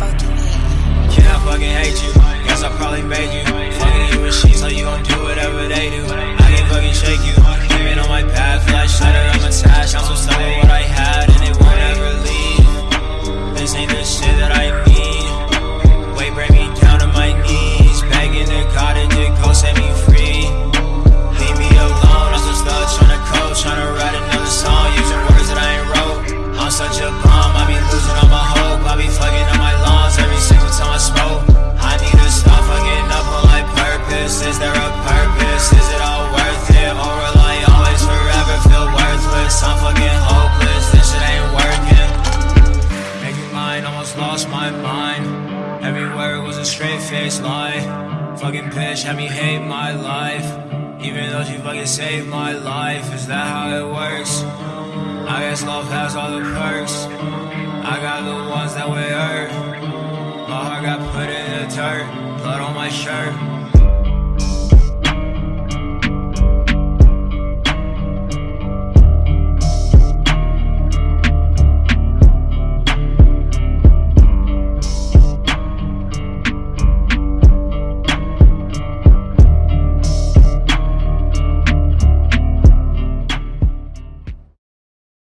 fucking hate you. Yeah, I fucking hate you. Guess I probably made you. Fucking you and she, so you gon' do whatever they do. it was a straight face lie. Fucking bitch had me hate my life. Even though she fucking saved my life, is that how it works? I guess love has all the perks. I got the ones that were hurt. My heart got put in the dirt, blood on my shirt.